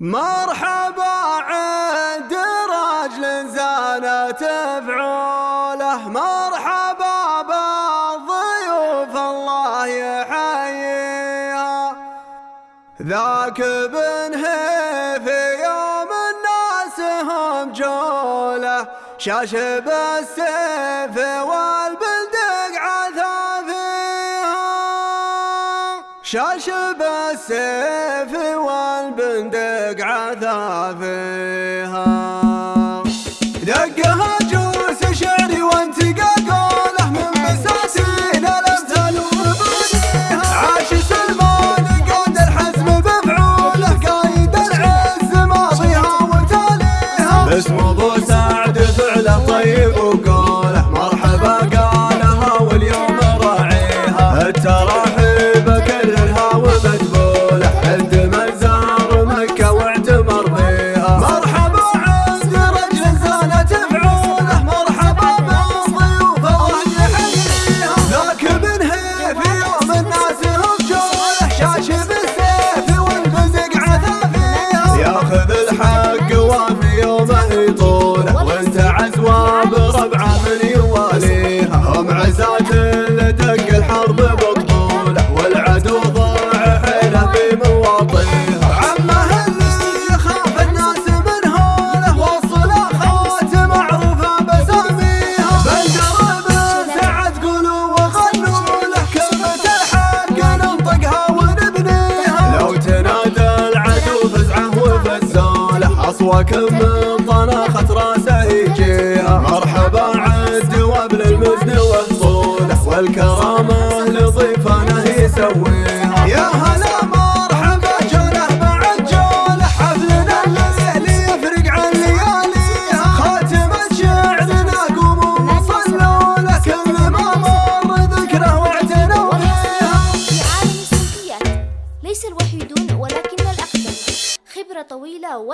مرحبا عند رجل زانت فعوله مرحبا بالضيوف الله يحييها. ذاك بن في يوم الناس هم جوله. شاش بالسيف شاش بالسيف والبندق عثا فيها دقها جوس شعري وانتقى قوله من بساتين الأمثال ومبانيها عاش سلمان قاد الحزم بفعوله قايد العز ماضيها وتاليها. باسم ابو سعد فعله طيب وقوله مرحبا قالها واليوم راعيها. التراحيب اصواكم من طناخة راسه يجيها مرحبا عد وابل المزن والطوله والكرامه لضيفانه يسويها يا هلا مرحبا جوله بعد جوله. حفلنا الليل يفرق عن لياليها خاتمة شعرنا قوموا وصلوا له كل ما مر ذكره واعتنوا فيها في عالم السلبيات ليس الوحيدون ولكن الأقدم خبرة طويلة و